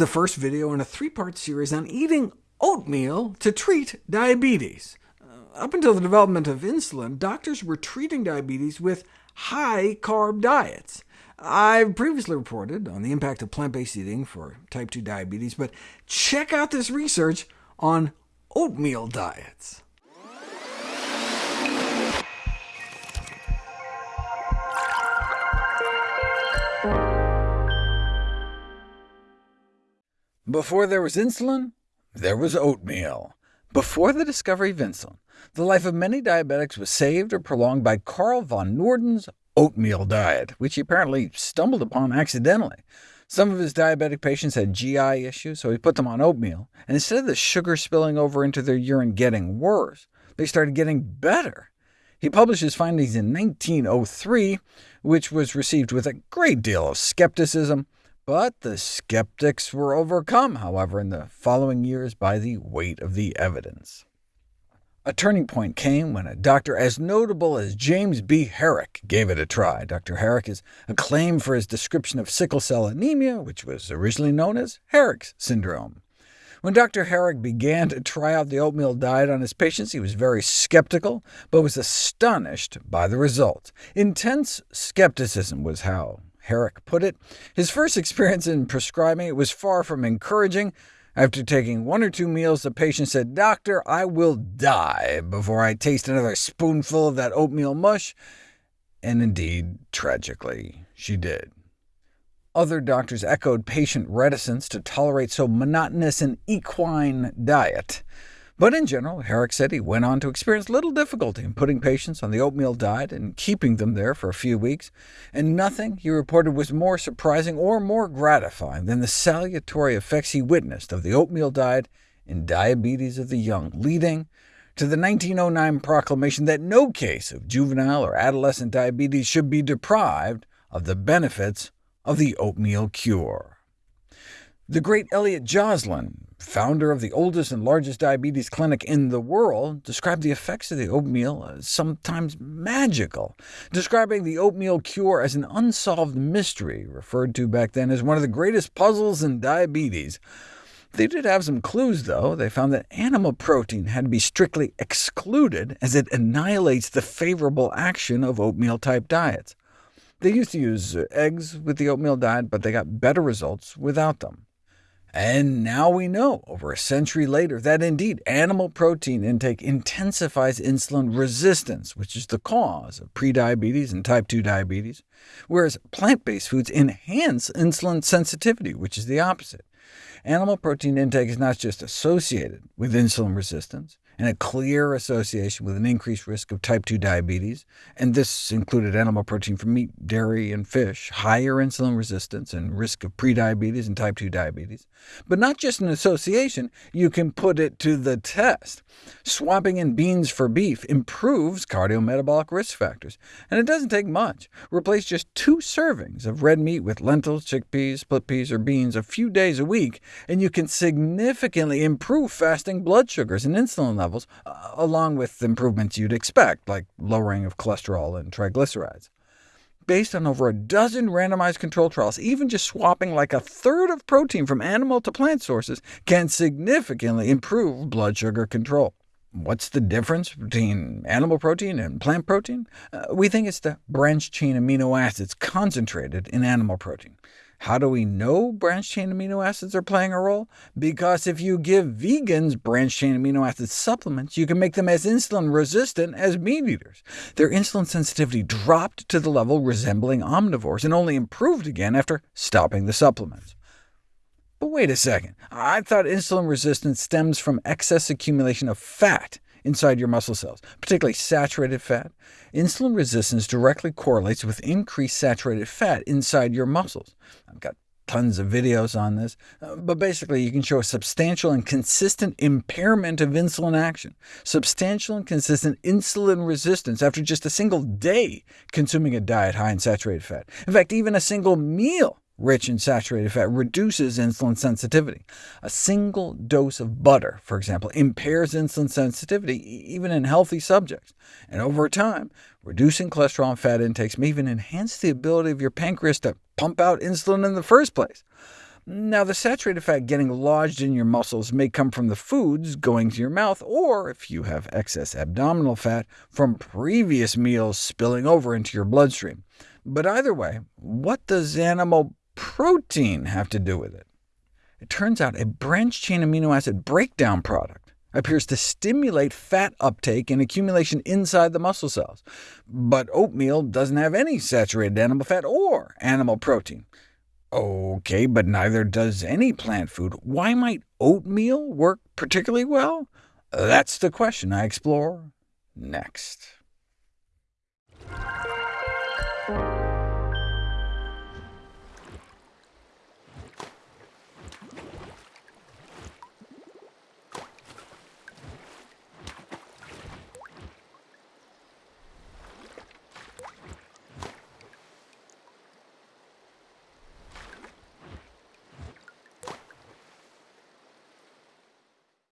the first video in a three-part series on eating oatmeal to treat diabetes. Uh, up until the development of insulin, doctors were treating diabetes with high-carb diets. I've previously reported on the impact of plant-based eating for type 2 diabetes, but check out this research on oatmeal diets. Before there was insulin, there was oatmeal. Before the discovery of insulin, the life of many diabetics was saved or prolonged by Carl von Noorden's oatmeal diet, which he apparently stumbled upon accidentally. Some of his diabetic patients had GI issues, so he put them on oatmeal, and instead of the sugar spilling over into their urine getting worse, they started getting better. He published his findings in 1903, which was received with a great deal of skepticism, but the skeptics were overcome, however, in the following years by the weight of the evidence. A turning point came when a doctor as notable as James B. Herrick gave it a try. Dr. Herrick is acclaimed for his description of sickle cell anemia, which was originally known as Herrick's syndrome. When Dr. Herrick began to try out the oatmeal diet on his patients, he was very skeptical, but was astonished by the results. Intense skepticism was how Herrick put it. His first experience in prescribing it was far from encouraging. After taking one or two meals, the patient said, Doctor, I will die before I taste another spoonful of that oatmeal mush. And indeed, tragically, she did. Other doctors echoed patient reticence to tolerate so monotonous an equine diet. But in general, Herrick said he went on to experience little difficulty in putting patients on the oatmeal diet and keeping them there for a few weeks, and nothing, he reported, was more surprising or more gratifying than the salutary effects he witnessed of the oatmeal diet in diabetes of the young, leading to the 1909 proclamation that no case of juvenile or adolescent diabetes should be deprived of the benefits of the oatmeal cure. The great Elliott Joslin, founder of the oldest and largest diabetes clinic in the world, described the effects of the oatmeal as sometimes magical, describing the oatmeal cure as an unsolved mystery, referred to back then as one of the greatest puzzles in diabetes. They did have some clues, though. They found that animal protein had to be strictly excluded, as it annihilates the favorable action of oatmeal-type diets. They used to use uh, eggs with the oatmeal diet, but they got better results without them. And now we know, over a century later, that indeed animal protein intake intensifies insulin resistance, which is the cause of prediabetes and type 2 diabetes, whereas plant-based foods enhance insulin sensitivity, which is the opposite. Animal protein intake is not just associated with insulin resistance, and a clear association with an increased risk of type 2 diabetes, and this included animal protein from meat, dairy, and fish, higher insulin resistance, and risk of prediabetes and type 2 diabetes. But not just an association, you can put it to the test. Swapping in beans for beef improves cardiometabolic risk factors, and it doesn't take much. Replace just two servings of red meat with lentils, chickpeas, split peas, or beans a few days a week, and you can significantly improve fasting blood sugars and insulin levels levels, uh, along with improvements you'd expect, like lowering of cholesterol and triglycerides. Based on over a dozen randomized control trials, even just swapping like a third of protein from animal to plant sources can significantly improve blood sugar control. What's the difference between animal protein and plant protein? Uh, we think it's the branched-chain amino acids concentrated in animal protein. How do we know branched-chain amino acids are playing a role? Because if you give vegans branched-chain amino acid supplements, you can make them as insulin-resistant as meat-eaters. Their insulin sensitivity dropped to the level resembling omnivores, and only improved again after stopping the supplements. But wait a second, I thought insulin resistance stems from excess accumulation of fat inside your muscle cells, particularly saturated fat. Insulin resistance directly correlates with increased saturated fat inside your muscles. I've got tons of videos on this, uh, but basically you can show a substantial and consistent impairment of insulin action, substantial and consistent insulin resistance after just a single day consuming a diet high in saturated fat. In fact, even a single meal rich in saturated fat reduces insulin sensitivity. A single dose of butter, for example, impairs insulin sensitivity even in healthy subjects. And over time, reducing cholesterol and fat intakes may even enhance the ability of your pancreas to pump out insulin in the first place. Now, the saturated fat getting lodged in your muscles may come from the foods going to your mouth, or, if you have excess abdominal fat, from previous meals spilling over into your bloodstream. But either way, what does animal protein have to do with it? It turns out a branched-chain amino acid breakdown product appears to stimulate fat uptake and accumulation inside the muscle cells. But oatmeal doesn't have any saturated animal fat or animal protein. OK, but neither does any plant food. Why might oatmeal work particularly well? That's the question I explore next.